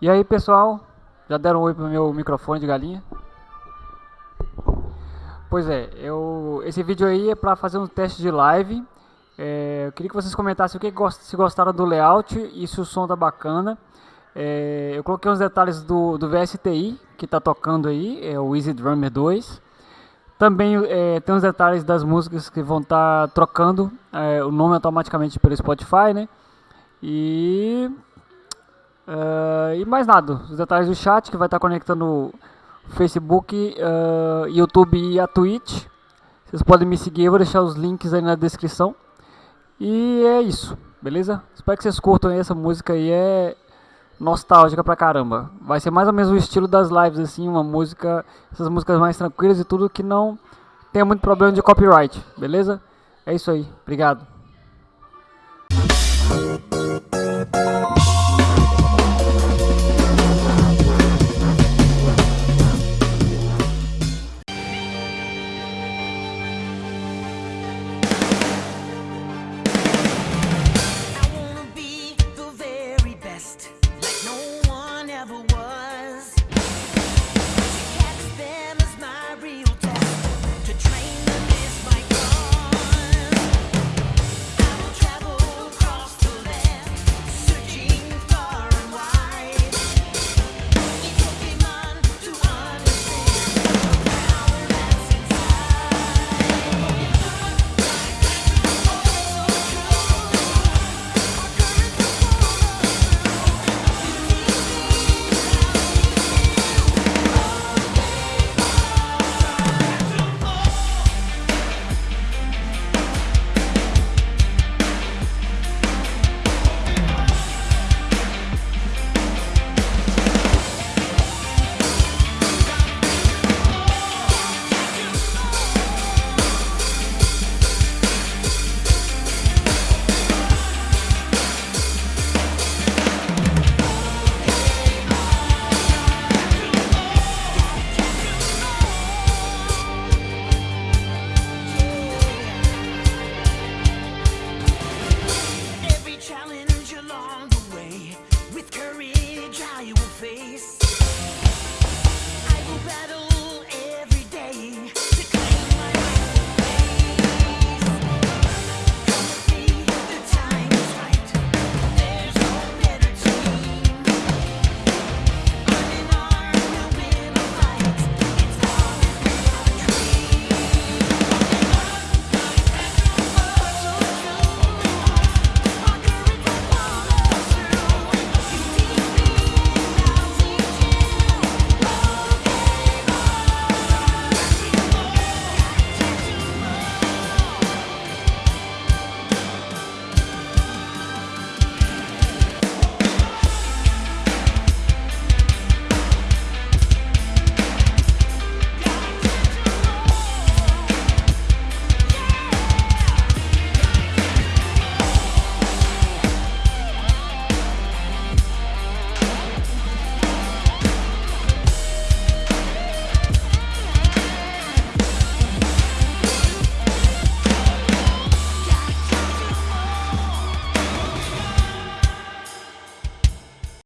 E aí pessoal, já deram um oi pro meu microfone de galinha? Pois é, eu, esse vídeo aí é para fazer um teste de live. É, eu queria que vocês comentassem o que se gostaram do layout e se o som tá bacana. É, eu coloquei uns detalhes do, do VSTI que tá tocando aí, é o Easy Drummer 2. Também é, tem os detalhes das músicas que vão estar tá trocando é, o nome automaticamente pelo Spotify, né? E Uh, e mais nada, os detalhes do chat que vai estar conectando Facebook, uh, YouTube e a Twitch. Vocês podem me seguir, eu vou deixar os links aí na descrição. E é isso, beleza? Espero que vocês curtam essa música aí, é nostálgica pra caramba. Vai ser mais ou menos o estilo das lives, assim, uma música, essas músicas mais tranquilas e tudo que não tenha muito problema de copyright, beleza? É isso aí, obrigado. best.